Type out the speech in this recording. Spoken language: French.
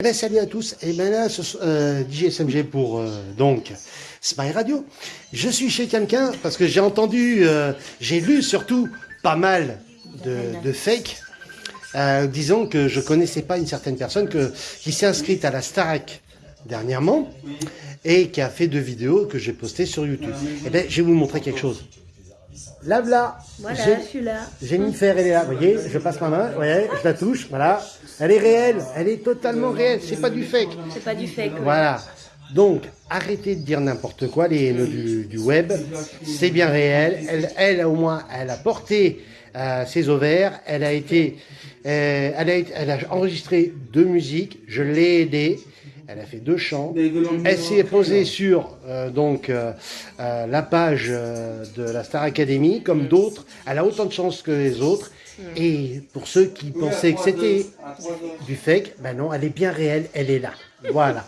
Eh ben, salut à tous, et ben là, ce, euh, DJSMG pour euh, donc Spy Radio. Je suis chez quelqu'un parce que j'ai entendu, euh, j'ai lu surtout pas mal de, de fake. Euh, disons que je connaissais pas une certaine personne que, qui s'est inscrite à la Starac dernièrement et qui a fait deux vidéos que j'ai postées sur YouTube. Et ben, je vais vous montrer quelque chose. Là, là, Voilà, je suis là. Jennifer, elle est là, vous voyez, je passe ma main, voyez, je la touche, voilà. Elle est réelle, elle est totalement réelle, c'est pas du fake. C'est pas du fake. ouais. Voilà. Donc, arrêtez de dire n'importe quoi, les haineux du, web. C'est bien réel. Elle, elle, au moins, elle a porté euh, ses ovaires. Elle a été, euh, elle a, elle a enregistré deux musiques. Je l'ai aidée. Elle a fait deux chants. Elle s'est posée sur euh, donc la page de la Star Academy, comme d'autres. Elle a autant de chance que les autres. Et pour ceux qui pensaient que c'était du fake, ben non, elle est bien réelle. Elle est là. Voilà.